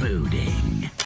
booting.